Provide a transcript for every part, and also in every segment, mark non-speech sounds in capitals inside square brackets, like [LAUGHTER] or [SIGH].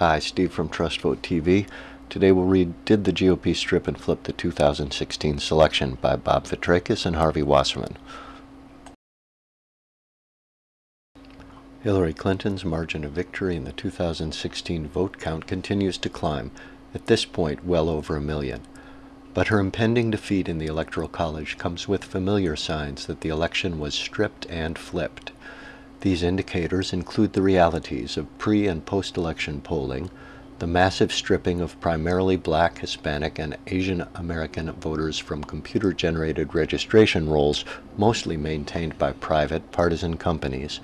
Hi, Steve from TrustVote TV. Today we'll read Did the GOP Strip and Flip the 2016 Selection by Bob Fitrakis and Harvey Wasserman. Hillary Clinton's margin of victory in the 2016 vote count continues to climb, at this point well over a million. But her impending defeat in the Electoral College comes with familiar signs that the election was stripped and flipped. These indicators include the realities of pre and post election polling, the massive stripping of primarily black, Hispanic, and Asian American voters from computer generated registration rolls, mostly maintained by private partisan companies,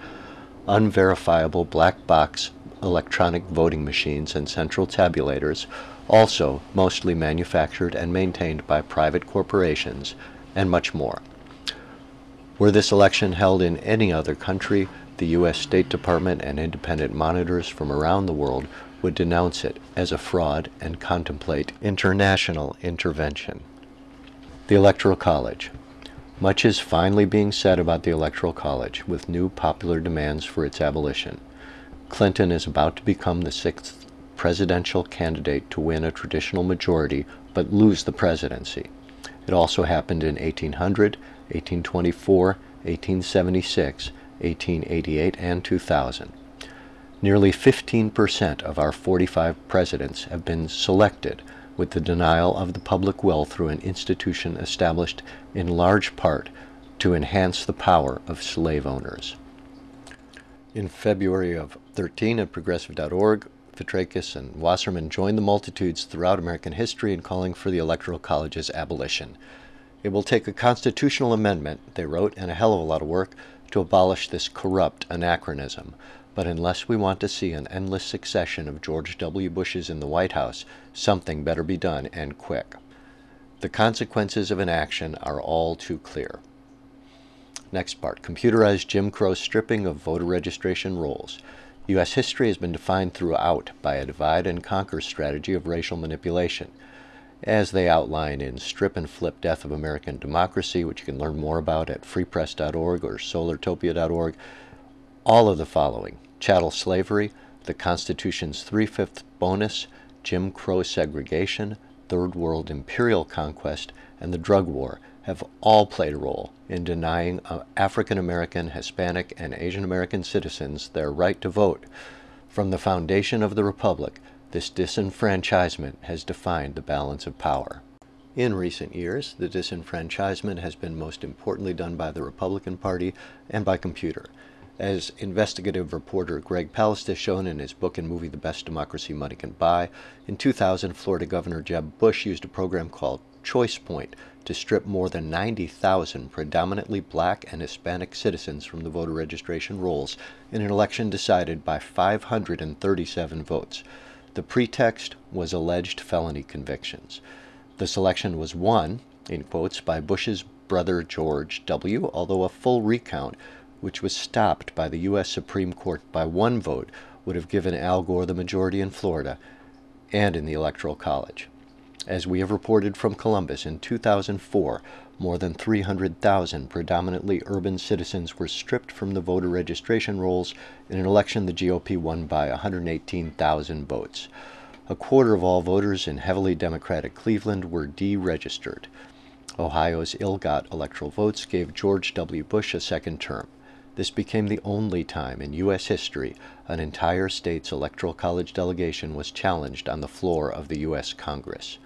unverifiable black box electronic voting machines and central tabulators, also mostly manufactured and maintained by private corporations, and much more. Were this election held in any other country, the U.S. State Department and independent monitors from around the world would denounce it as a fraud and contemplate international intervention. The Electoral College. Much is finally being said about the Electoral College, with new popular demands for its abolition. Clinton is about to become the sixth presidential candidate to win a traditional majority but lose the presidency. It also happened in 1800, 1824, 1876, 1888, and 2000. Nearly 15% of our 45 presidents have been selected with the denial of the public will through an institution established in large part to enhance the power of slave owners. In February of 13 at progressive.org, Fitrakis and Wasserman joined the multitudes throughout American history in calling for the Electoral College's abolition. It will take a constitutional amendment, they wrote, and a hell of a lot of work to abolish this corrupt anachronism. But unless we want to see an endless succession of George W. Bushes in the White House, something better be done and quick. The consequences of inaction are all too clear. Next part computerized Jim Crow stripping of voter registration rolls. U.S. history has been defined throughout by a divide and conquer strategy of racial manipulation as they outline in Strip and Flip Death of American Democracy, which you can learn more about at freepress.org or solartopia.org. All of the following chattel slavery, the Constitution's three fifths bonus, Jim Crow segregation, Third World imperial conquest, and the drug war have all played a role in denying uh, African American, Hispanic, and Asian American citizens their right to vote. From the foundation of the Republic, this disenfranchisement has defined the balance of power. In recent years, the disenfranchisement has been most importantly done by the Republican Party and by computer. As investigative reporter Greg Palast has shown in his book and movie The Best Democracy Money Can Buy, in 2000, Florida Governor Jeb Bush used a program called ChoicePoint to strip more than 90,000 predominantly black and Hispanic citizens from the voter registration rolls in an election decided by 537 votes. The pretext was alleged felony convictions. The selection was won, in quotes, by Bush's brother George W., although a full recount, which was stopped by the U.S. Supreme Court by one vote, would have given Al Gore the majority in Florida and in the Electoral College. As we have reported from Columbus in 2004, more than 300,000 predominantly urban citizens were stripped from the voter registration rolls in an election the GOP won by 118,000 votes. A quarter of all voters in heavily Democratic Cleveland were deregistered. Ohio's ill got electoral votes gave George W. Bush a second term. This became the only time in U.S. history an entire state's electoral college delegation was challenged on the floor of the U.S. Congress.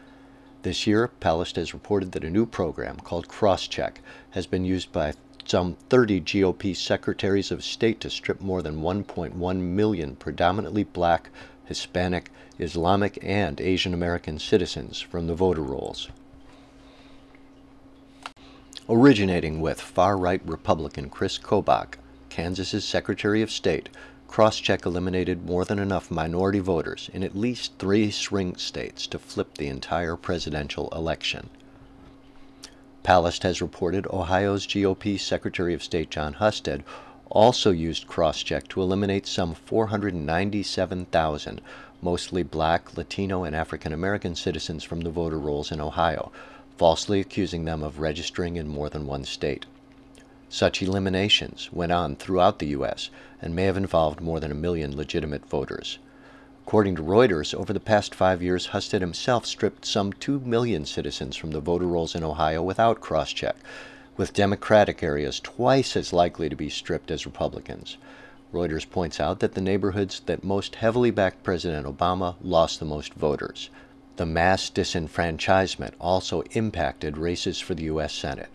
This year, Palast has reported that a new program called Crosscheck has been used by some 30 GOP secretaries of state to strip more than 1.1 million predominantly black, Hispanic, Islamic, and Asian American citizens from the voter rolls. Originating with far right Republican Chris Kobach, Kansas's Secretary of State, Crosscheck eliminated more than enough minority voters in at least three swing states to flip the entire presidential election. Palast has reported Ohio's GOP Secretary of State John Husted also used Crosscheck to eliminate some 497,000 mostly black, Latino, and African American citizens from the voter rolls in Ohio, falsely accusing them of registering in more than one state. Such eliminations went on throughout the U.S. and may have involved more than a million legitimate voters. According to Reuters, over the past five years, Husted himself stripped some 2 million citizens from the voter rolls in Ohio without Crosscheck, with Democratic areas twice as likely to be stripped as Republicans. Reuters points out that the neighborhoods that most heavily backed President Obama lost the most voters. The mass disenfranchisement also impacted races for the U.S. Senate.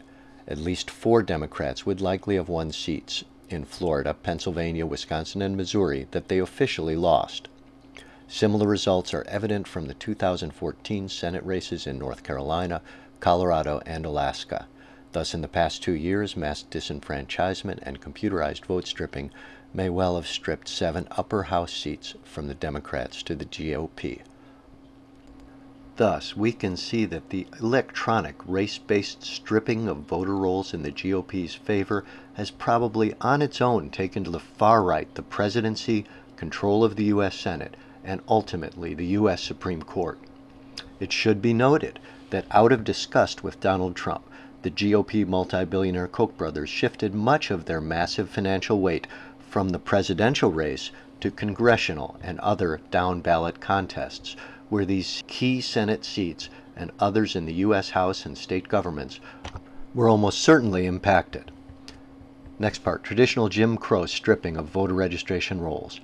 At least four Democrats would likely have won seats in Florida, Pennsylvania, Wisconsin, and Missouri that they officially lost. Similar results are evident from the 2014 Senate races in North Carolina, Colorado, and Alaska. Thus, in the past two years, mass disenfranchisement and computerized vote stripping may well have stripped seven upper house seats from the Democrats to the GOP. Thus, we can see that the electronic race based stripping of voter rolls in the GOP's favor has probably on its own taken to the far right the presidency, control of the U.S. Senate, and ultimately the U.S. Supreme Court. It should be noted that out of disgust with Donald Trump, the GOP multi billionaire Koch brothers shifted much of their massive financial weight from the presidential race to congressional and other down ballot contests, where these key Senate seats and others in the U.S. House and state governments were almost certainly impacted. Next part traditional Jim Crow stripping of voter registration rolls.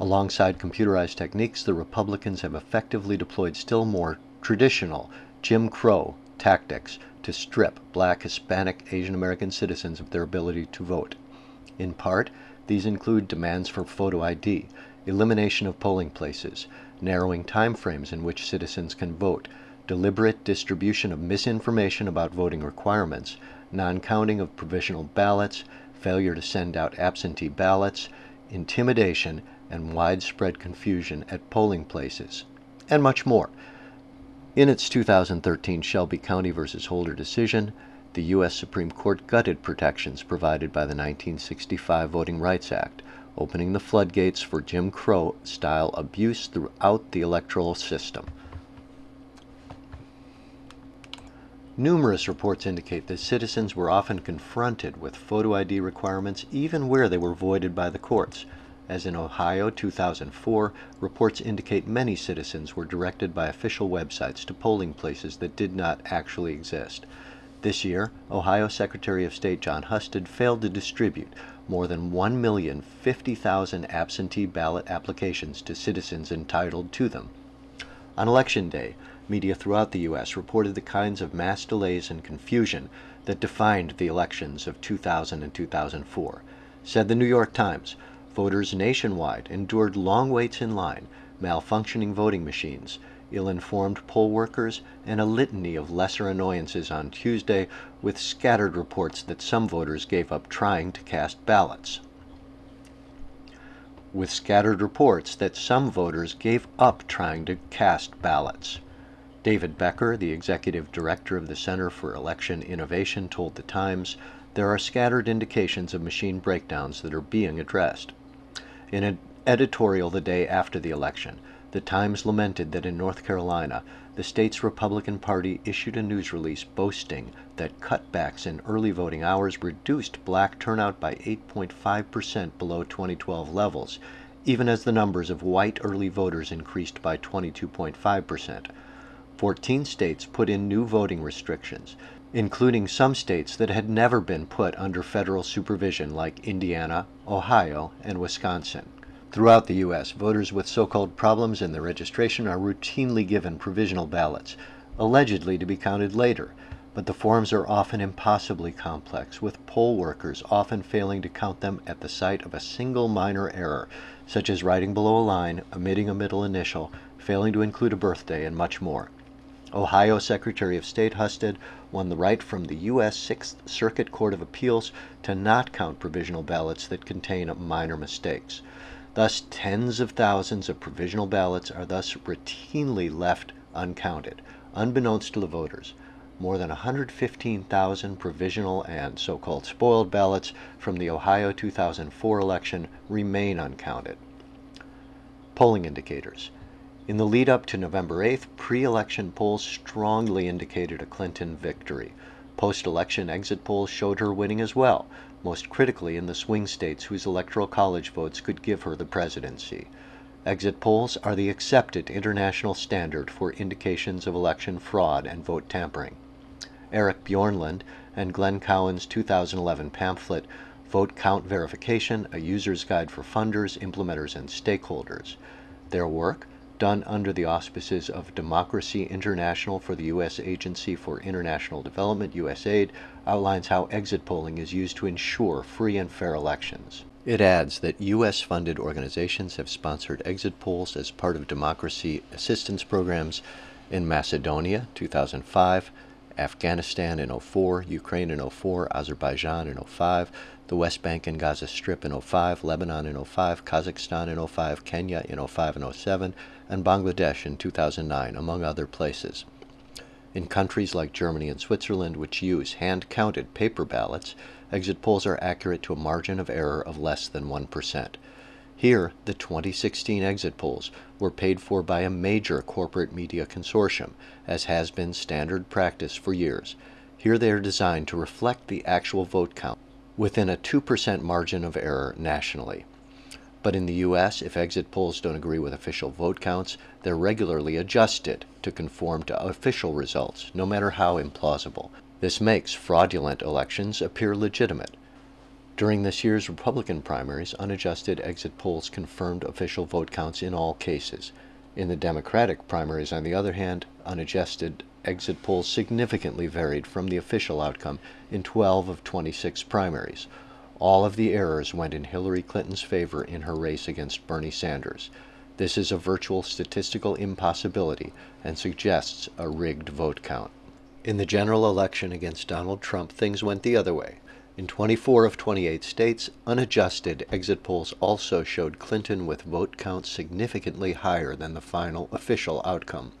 Alongside computerized techniques, the Republicans have effectively deployed still more traditional Jim Crow tactics to strip black, Hispanic, Asian American citizens of their ability to vote. In part, these include demands for photo ID, elimination of polling places, narrowing timeframes in which citizens can vote, deliberate distribution of misinformation about voting requirements, non counting of provisional ballots, failure to send out absentee ballots, intimidation, and widespread confusion at polling places, and much more. In its 2013 Shelby County v. Holder decision, the U.S. Supreme Court gutted protections provided by the 1965 Voting Rights Act, opening the floodgates for Jim Crow style abuse throughout the electoral system. Numerous reports indicate that citizens were often confronted with photo ID requirements even where they were voided by the courts. As in Ohio 2004, reports indicate many citizens were directed by official websites to polling places that did not actually exist. This year, Ohio Secretary of State John Husted failed to distribute more than 1,050,000 absentee ballot applications to citizens entitled to them. On Election Day, media throughout the U.S. reported the kinds of mass delays and confusion that defined the elections of 2000 and 2004. Said the New York Times, Voters nationwide endured long waits in line, malfunctioning voting machines, ill informed poll workers, and a litany of lesser annoyances on Tuesday, with scattered reports that some voters gave up trying to cast ballots. With scattered reports that some voters gave up trying to cast ballots. David Becker, the executive director of the Center for Election Innovation, told The Times there are scattered indications of machine breakdowns that are being addressed. In an editorial the day after the election, the Times lamented that in North Carolina, the state's Republican Party issued a news release boasting that cutbacks in early voting hours reduced black turnout by 8.5% below 2012 levels, even as the numbers of white early voters increased by 22.5%. 14 states put in new voting restrictions, including some states that had never been put under federal supervision, like Indiana, Ohio, and Wisconsin. Throughout the U.S., voters with so called problems in their registration are routinely given provisional ballots, allegedly to be counted later, but the forms are often impossibly complex, with poll workers often failing to count them at the sight of a single minor error, such as writing below a line, omitting a middle initial, failing to include a birthday, and much more. Ohio Secretary of State Husted won the right from the U.S. Sixth Circuit Court of Appeals to not count provisional ballots that contain minor mistakes. Thus, tens of thousands of provisional ballots are thus routinely left uncounted, unbeknownst to the voters. More than 115,000 provisional and so called spoiled ballots from the Ohio 2004 election remain uncounted. Polling indicators. In the lead up to November 8th, pre election polls strongly indicated a Clinton victory. Post election exit polls showed her winning as well, most critically in the swing states whose electoral college votes could give her the presidency. Exit polls are the accepted international standard for indications of election fraud and vote tampering. Eric Bjornlund and Glenn Cowan's 2011 pamphlet, Vote Count Verification A User's Guide for Funders, Implementers, and Stakeholders. Their work, done under the auspices of Democracy International for the U.S. Agency for International Development, USAID, outlines how exit polling is used to ensure free and fair elections. It adds that U.S. funded organizations have sponsored exit polls as part of democracy assistance programs in Macedonia, 2005, Afghanistan in 04, Ukraine in 04, Azerbaijan in 05, the West Bank and Gaza Strip in 05, Lebanon in 05, Kazakhstan in 05, Kenya in 05 and 07, and Bangladesh in 2009, among other places. In countries like Germany and Switzerland, which use hand counted paper ballots, exit polls are accurate to a margin of error of less than 1%. Here, the 2016 exit polls were paid for by a major corporate media consortium, as has been standard practice for years. Here they are designed to reflect the actual vote count within a 2% margin of error nationally. But in the US, if exit polls don't agree with official vote counts, they're regularly adjusted to conform to official results, no matter how implausible. This makes fraudulent elections appear legitimate. During this year's Republican primaries, unadjusted exit polls confirmed official vote counts in all cases. In the Democratic primaries, on the other hand, unadjusted exit polls significantly varied from the official outcome in 12 of 26 primaries. All of the errors went in Hillary Clinton's favor in her race against Bernie Sanders. This is a virtual statistical impossibility and suggests a rigged vote count. In the general election against Donald Trump, things went the other way. In 24 of 28 states, unadjusted exit polls also showed Clinton with vote counts significantly higher than the final official outcome.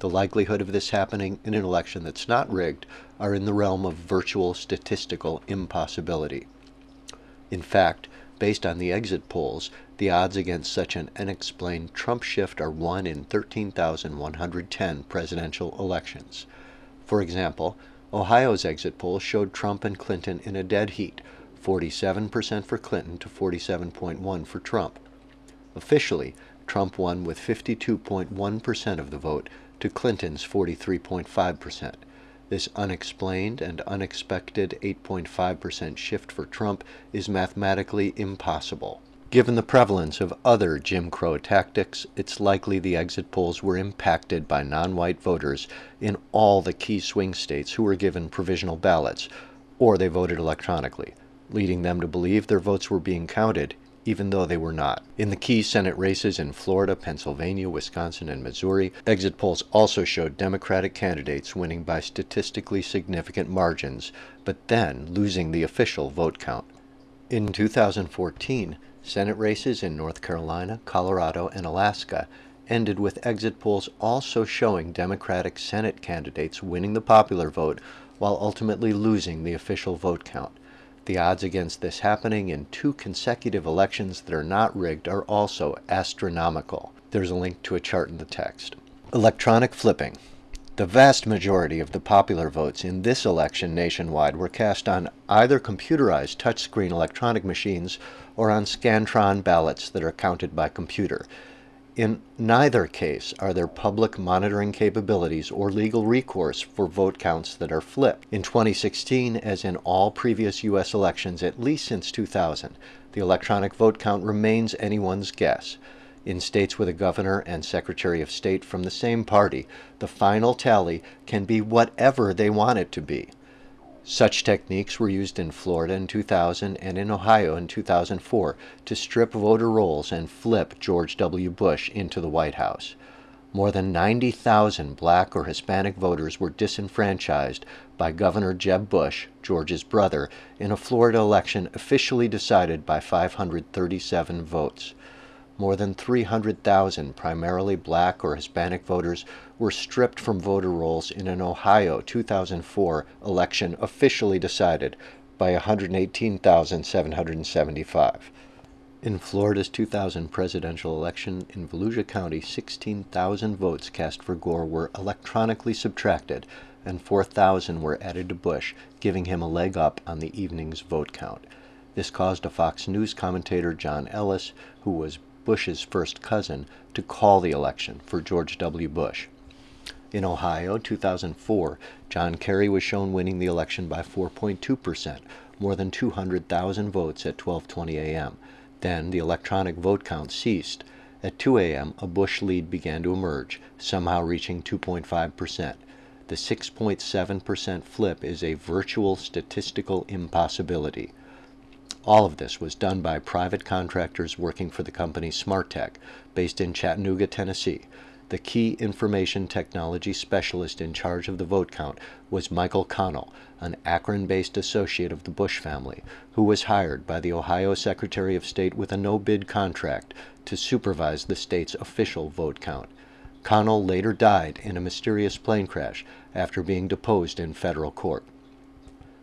The likelihood of this happening in an election that's not rigged are in the realm of virtual statistical impossibility. In fact, based on the exit polls, the odds against such an unexplained Trump shift are 1 in 13,110 presidential elections. For example, Ohio's exit poll showed Trump and Clinton in a dead heat 47% for Clinton to 47.1 for Trump. Officially, Trump won with 52.1% of the vote to Clinton's 43.5%. This unexplained and unexpected 8.5% shift for Trump is mathematically impossible. Given the prevalence of other Jim Crow tactics, it's likely the exit polls were impacted by non white voters in all the key swing states who were given provisional ballots, or they voted electronically, leading them to believe their votes were being counted even though they were not. In the key Senate races in Florida, Pennsylvania, Wisconsin, and Missouri, exit polls also showed Democratic candidates winning by statistically significant margins, but then losing the official vote count. In 2014, Senate races in North Carolina, Colorado, and Alaska ended with exit polls also showing Democratic Senate candidates winning the popular vote while ultimately losing the official vote count. The odds against this happening in two consecutive elections that are not rigged are also astronomical. There's a link to a chart in the text. Electronic flipping. The vast majority of the popular votes in this election nationwide were cast on either computerized touchscreen electronic machines or on Scantron ballots that are counted by computer. In neither case are there public monitoring capabilities or legal recourse for vote counts that are flipped. In 2016, as in all previous U.S. elections at least since 2000, the electronic vote count remains anyone's guess. In states with a governor and secretary of state from the same party, the final tally can be whatever they want it to be. Such techniques were used in Florida in 2000 and in Ohio in 2004 to strip voter rolls and flip George W. Bush into the White House. More than 90,000 black or Hispanic voters were disenfranchised by Governor Jeb Bush, George's brother, in a Florida election officially decided by 537 votes more than 300,000 primarily black or Hispanic voters were stripped from voter rolls in an Ohio 2004 election officially decided by 118,775. In Florida's 2000 presidential election in Volusia County, 16,000 votes cast for Gore were electronically subtracted and 4,000 were added to Bush, giving him a leg up on the evening's vote count. This caused a Fox News commentator, John Ellis, who was Bush's first cousin, to call the election for George W. Bush. In Ohio, 2004, John Kerry was shown winning the election by 4.2%, more than 200,000 votes at 12:20 a.m. Then the electronic vote count ceased. At 2 a.m., a Bush lead began to emerge, somehow reaching 2.5%. The 6.7% flip is a virtual statistical impossibility. All of this was done by private contractors working for the company Smartech, based in Chattanooga, Tennessee. The key information technology specialist in charge of the vote count was Michael Connell, an Akron based associate of the Bush family, who was hired by the Ohio Secretary of State with a no bid contract to supervise the state's official vote count. Connell later died in a mysterious plane crash after being deposed in federal court.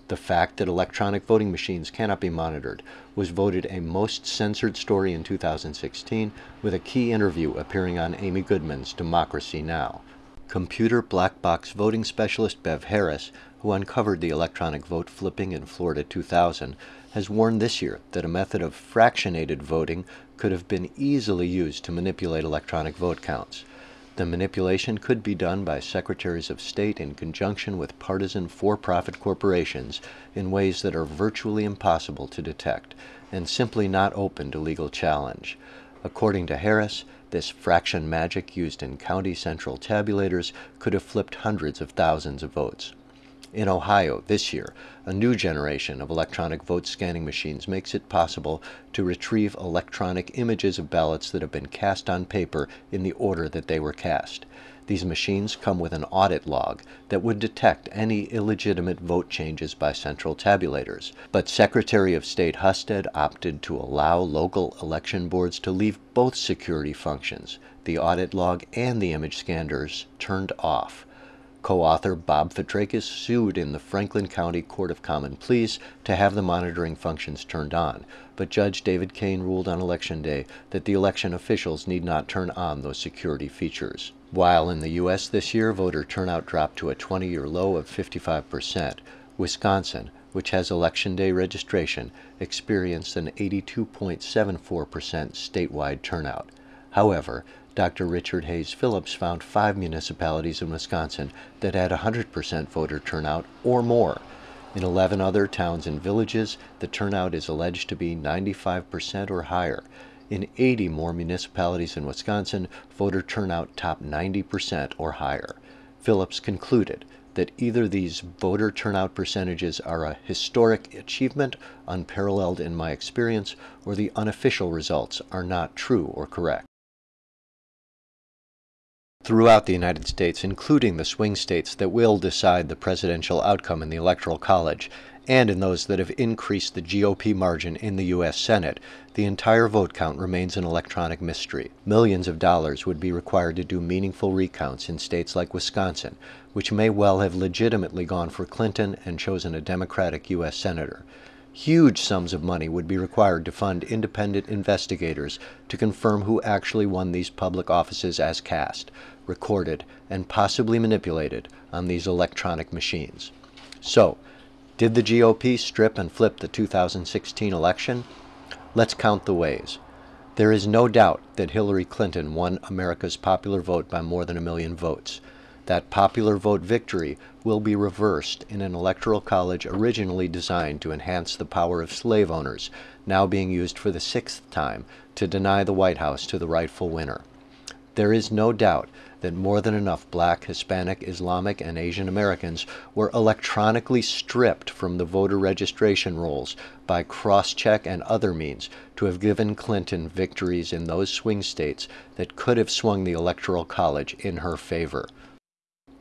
The fact that electronic voting machines cannot be monitored was voted a most censored story in 2016, with a key interview appearing on Amy Goodman's Democracy Now! Computer black box voting specialist Bev Harris, who uncovered the electronic vote flipping in Florida 2000, has warned this year that a method of fractionated voting could have been easily used to manipulate electronic vote counts. The manipulation could be done by secretaries of state in conjunction with partisan for profit corporations in ways that are virtually impossible to detect and simply not open to legal challenge. According to Harris, this fraction magic used in county central tabulators could have flipped hundreds of thousands of votes. In Ohio, this year, a new generation of electronic vote scanning machines makes it possible to retrieve electronic images of ballots that have been cast on paper in the order that they were cast. These machines come with an audit log that would detect any illegitimate vote changes by central tabulators. But Secretary of State Husted opted to allow local election boards to leave both security functions, the audit log and the image scanners, turned off. Co-author Bob Fitrakis sued in the Franklin County Court of Common Pleas to have the monitoring functions turned on, but Judge David Kane ruled on Election Day that the election officials need not turn on those security features. While in the U.S. this year voter turnout dropped to a 20-year low of 55%, Wisconsin, which has Election Day registration, experienced an 82.74% statewide turnout. However, Dr. Richard Hayes Phillips found five municipalities in Wisconsin that had 100% voter turnout or more. In 11 other towns and villages, the turnout is alleged to be 95% or higher. In 80 more municipalities in Wisconsin, voter turnout topped 90% or higher. Phillips concluded that either these voter turnout percentages are a historic achievement, unparalleled in my experience, or the unofficial results are not true or correct throughout the United States, including the swing states that will decide the presidential outcome in the Electoral College, and in those that have increased the GOP margin in the U.S. Senate, the entire vote count remains an electronic mystery. Millions of dollars would be required to do meaningful recounts in states like Wisconsin, which may well have legitimately gone for Clinton and chosen a Democratic U.S. Senator. Huge sums of money would be required to fund independent investigators to confirm who actually won these public offices as cast, recorded, and possibly manipulated on these electronic machines. So, did the GOP strip and flip the 2016 election? Let's count the ways. There is no doubt that Hillary Clinton won America's popular vote by more than a million votes that popular vote victory will be reversed in an electoral college originally designed to enhance the power of slave owners, now being used for the sixth time to deny the White House to the rightful winner. There is no doubt that more than enough black, Hispanic, Islamic, and Asian Americans were electronically stripped from the voter registration rolls by Crosscheck and other means to have given Clinton victories in those swing states that could have swung the Electoral College in her favor.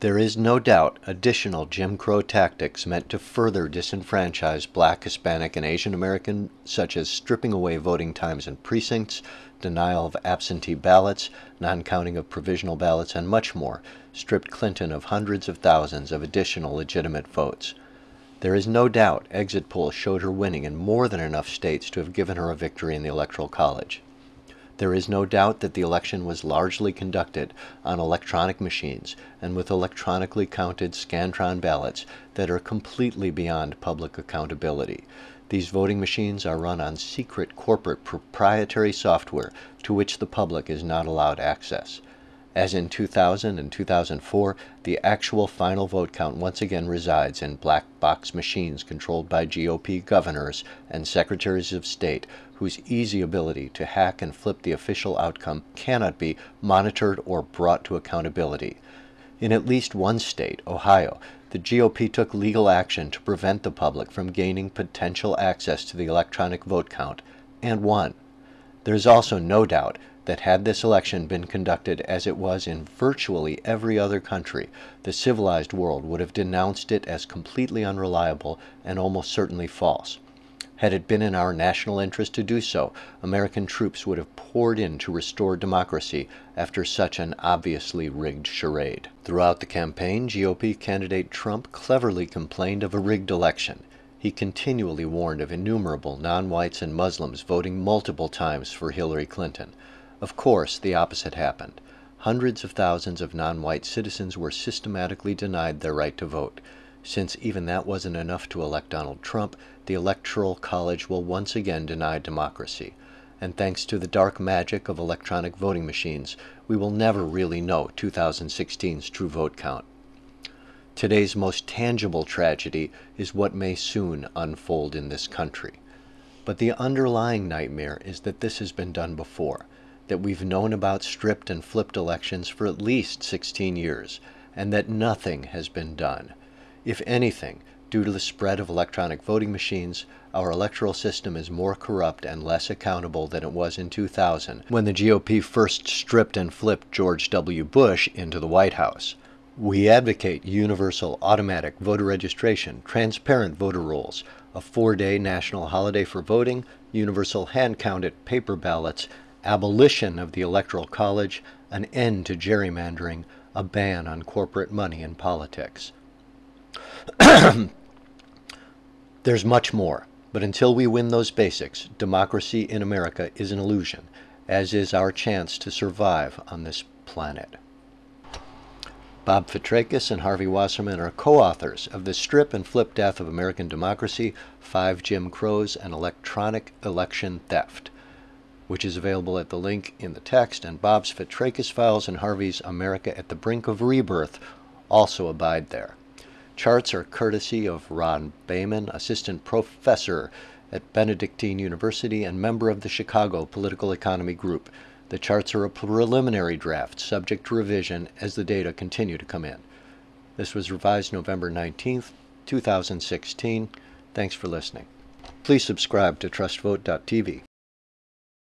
There is no doubt additional Jim Crow tactics meant to further disenfranchise black, Hispanic, and Asian American, such as stripping away voting times and precincts, denial of absentee ballots, non counting of provisional ballots, and much more, stripped Clinton of hundreds of thousands of additional legitimate votes. There is no doubt exit polls showed her winning in more than enough states to have given her a victory in the Electoral College. There is no doubt that the election was largely conducted on electronic machines and with electronically counted Scantron ballots that are completely beyond public accountability. These voting machines are run on secret corporate proprietary software to which the public is not allowed access. As in 2000 and 2004, the actual final vote count once again resides in black box machines controlled by GOP governors and secretaries of state whose easy ability to hack and flip the official outcome cannot be monitored or brought to accountability. In at least one state, Ohio, the GOP took legal action to prevent the public from gaining potential access to the electronic vote count and won. There is also no doubt that had this election been conducted as it was in virtually every other country, the civilized world would have denounced it as completely unreliable and almost certainly false. Had it been in our national interest to do so, American troops would have poured in to restore democracy after such an obviously rigged charade. Throughout the campaign, GOP candidate Trump cleverly complained of a rigged election. He continually warned of innumerable non whites and Muslims voting multiple times for Hillary Clinton. Of course, the opposite happened. Hundreds of thousands of non white citizens were systematically denied their right to vote. Since even that wasn't enough to elect Donald Trump, the Electoral College will once again deny democracy. And thanks to the dark magic of electronic voting machines, we will never really know 2016's true vote count. Today's most tangible tragedy is what may soon unfold in this country. But the underlying nightmare is that this has been done before that we've known about stripped and flipped elections for at least 16 years, and that nothing has been done. If anything, due to the spread of electronic voting machines, our electoral system is more corrupt and less accountable than it was in 2000, when the GOP first stripped and flipped George W. Bush into the White House. We advocate universal automatic voter registration, transparent voter rolls, a four day national holiday for voting, universal hand counted paper ballots, abolition of the Electoral College, an end to gerrymandering, a ban on corporate money in politics. [CLEARS THROAT] There's much more, but until we win those basics, democracy in America is an illusion, as is our chance to survive on this planet. Bob Fitrakis and Harvey Wasserman are co authors of The Strip and Flip Death of American Democracy Five Jim Crows and Electronic Election Theft which is available at the link in the text, and Bob's Fitrakis files and Harvey's America at the Brink of Rebirth also abide there. Charts are courtesy of Ron Baiman, assistant professor at Benedictine University and member of the Chicago Political Economy Group. The charts are a preliminary draft, subject to revision as the data continue to come in. This was revised November 19th, 2016. Thanks for listening. Please subscribe to TrustVote.tv.